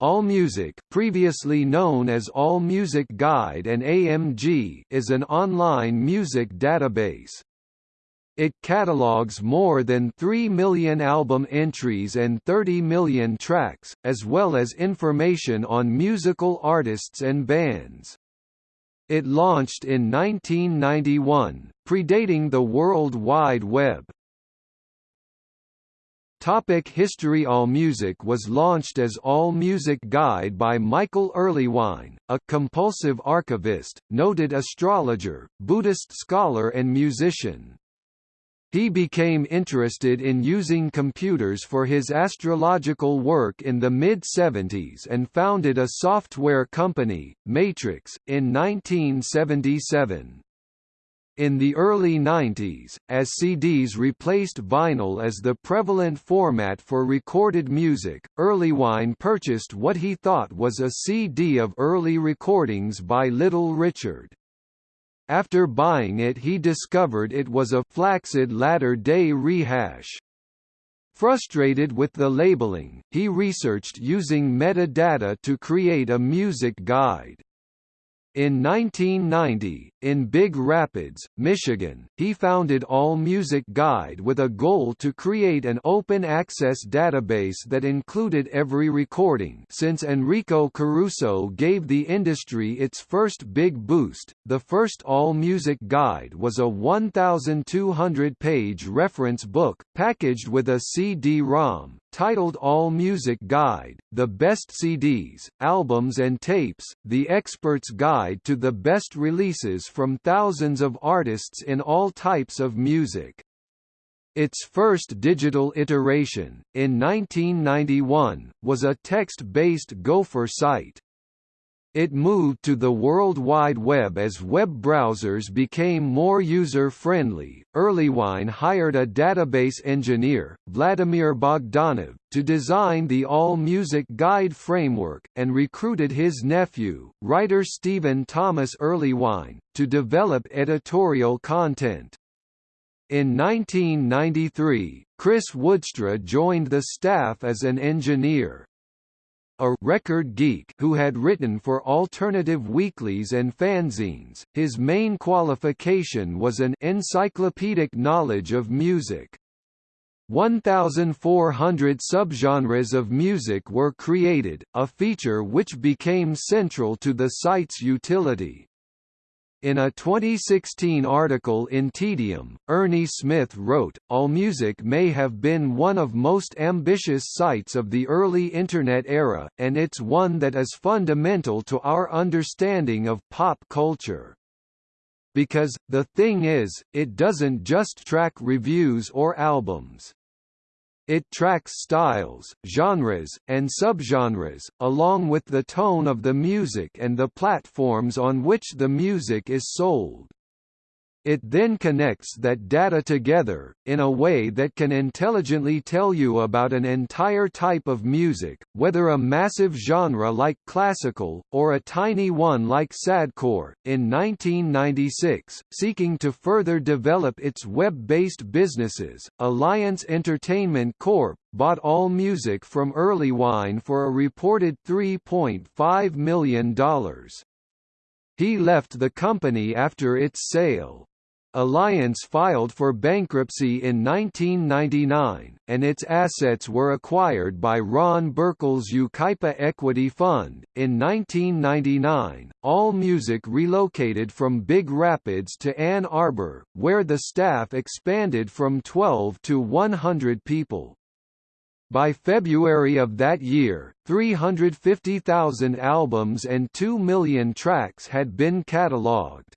AllMusic previously known as AllMusic Guide and AMG is an online music database. It catalogs more than 3 million album entries and 30 million tracks, as well as information on musical artists and bands. It launched in 1991, predating the World Wide Web. Topic History AllMusic was launched as AllMusic Guide by Michael Erlewine, a compulsive archivist, noted astrologer, Buddhist scholar and musician. He became interested in using computers for his astrological work in the mid-70s and founded a software company, Matrix, in 1977. In the early 90s, as CDs replaced vinyl as the prevalent format for recorded music, Erlewine purchased what he thought was a CD of early recordings by Little Richard. After buying it he discovered it was a Flaccid latter-day rehash. Frustrated with the labeling, he researched using metadata to create a music guide. In 1990, in Big Rapids, Michigan, he founded AllMusic Guide with a goal to create an open-access database that included every recording since Enrico Caruso gave the industry its first big boost. The first AllMusic Guide was a 1,200-page reference book, packaged with a CD-ROM, titled AllMusic Guide, The Best CDs, Albums and Tapes, The Expert's Guide to the Best Releases from thousands of artists in all types of music. Its first digital iteration, in 1991, was a text-based Gopher site. It moved to the World Wide Web as web browsers became more user-friendly. Erlewine hired a database engineer, Vladimir Bogdanov, to design the AllMusic Guide framework, and recruited his nephew, writer Stephen Thomas Erlewine, to develop editorial content. In 1993, Chris Woodstra joined the staff as an engineer a record geek who had written for alternative weeklies and fanzines. His main qualification was an encyclopedic knowledge of music. 1,400 subgenres of music were created, a feature which became central to the site's utility. In a 2016 article in Tedium, Ernie Smith wrote, AllMusic may have been one of most ambitious sites of the early Internet era, and it's one that is fundamental to our understanding of pop culture. Because, the thing is, it doesn't just track reviews or albums. It tracks styles, genres, and subgenres, along with the tone of the music and the platforms on which the music is sold. It then connects that data together, in a way that can intelligently tell you about an entire type of music, whether a massive genre like classical, or a tiny one like sadcore. In 1996, seeking to further develop its web-based businesses, Alliance Entertainment Corp. bought AllMusic from Erlewine for a reported $3.5 million. He left the company after its sale. Alliance filed for bankruptcy in 1999, and its assets were acquired by Ron Burkle's Yucaipa Equity Fund. In 1999, AllMusic relocated from Big Rapids to Ann Arbor, where the staff expanded from 12 to 100 people. By February of that year, 350,000 albums and 2 million tracks had been catalogued.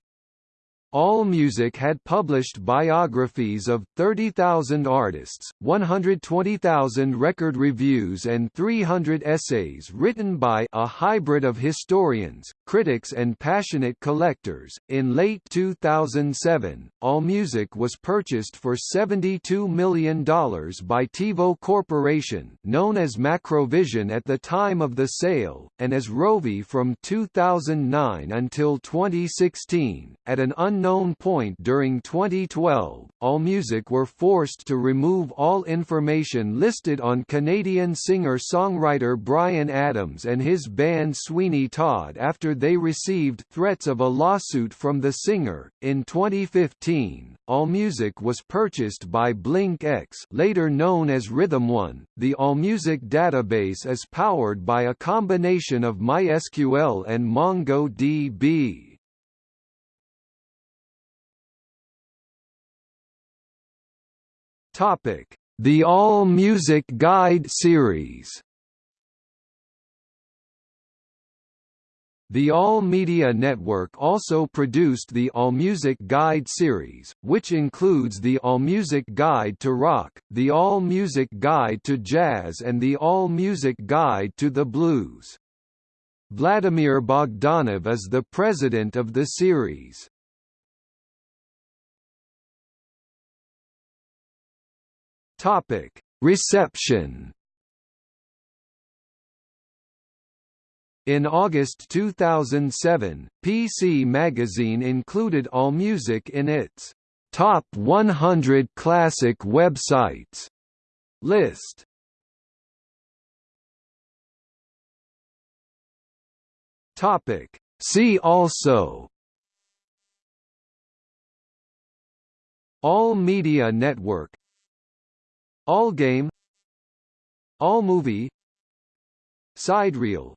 AllMusic had published biographies of 30,000 artists, 120,000 record reviews and 300 essays written by a hybrid of historians, critics and passionate collectors. In late 2007, AllMusic was purchased for $72 million by TiVo Corporation, known as Macrovision at the time of the sale, and as Rovi from 2009 until 2016, at an unknown unknown point during 2012, AllMusic were forced to remove all information listed on Canadian singer-songwriter Bryan Adams and his band Sweeney Todd after they received threats of a lawsuit from the singer. In 2015, AllMusic was purchased by Blinkx, later known as Rhythm One. The AllMusic database is powered by a combination of MySQL and MongoDB. Topic: The All Music Guide series. The All Media Network also produced the AllMusic Guide series, which includes the AllMusic Guide to Rock, the AllMusic Guide to Jazz and the AllMusic Guide to the Blues. Vladimir Bogdanov is the president of the series. Topic: Reception. In August 2007, PC Magazine included AllMusic in its Top 100 Classic Websites list. Topic: See also All Media Network Allgame Allmovie Sidereel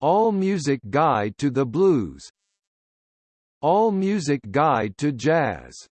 All Music Guide to the Blues. All Music Guide to Jazz